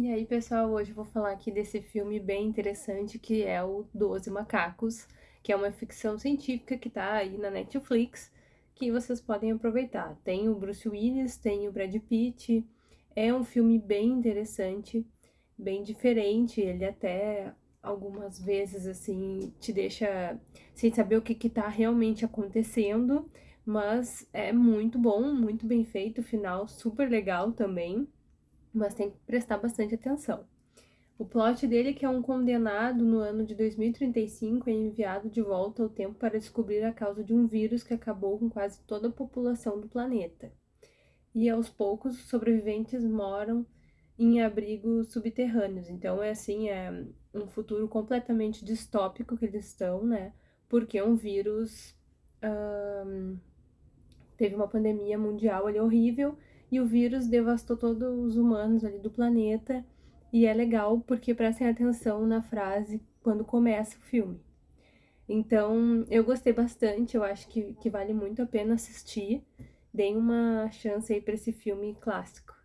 E aí, pessoal, hoje eu vou falar aqui desse filme bem interessante que é o Doze Macacos, que é uma ficção científica que tá aí na Netflix, que vocês podem aproveitar. Tem o Bruce Willis, tem o Brad Pitt, é um filme bem interessante, bem diferente, ele até algumas vezes, assim, te deixa sem saber o que que tá realmente acontecendo, mas é muito bom, muito bem feito, final super legal também mas tem que prestar bastante atenção. O plot dele é que é um condenado no ano de 2035 é enviado de volta ao tempo para descobrir a causa de um vírus que acabou com quase toda a população do planeta. E aos poucos os sobreviventes moram em abrigos subterrâneos. Então é assim, é um futuro completamente distópico que eles estão, né? Porque um vírus teve uma pandemia mundial ali horrível e o vírus devastou todos os humanos ali do planeta. E é legal porque prestem atenção na frase quando começa o filme. Então, eu gostei bastante, eu acho que, que vale muito a pena assistir. Deem uma chance aí para esse filme clássico.